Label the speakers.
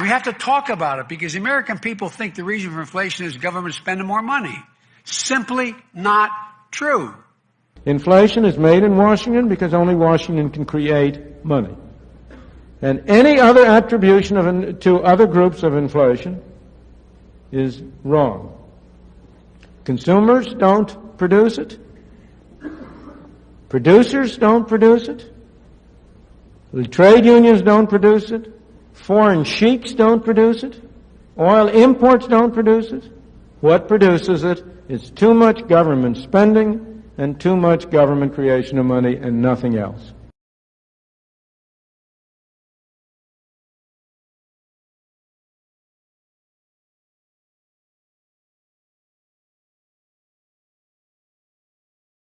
Speaker 1: We have to talk about it because the American people think the reason for inflation is government spending more money. Simply not true.
Speaker 2: Inflation is made in Washington because only Washington can create money. And any other attribution of, to other groups of inflation is wrong. Consumers don't produce it. Producers don't produce it. The trade unions don't produce it. Foreign sheiks don't produce it. Oil imports don't produce it. What produces it is too much government spending and too much government creation of money and nothing else.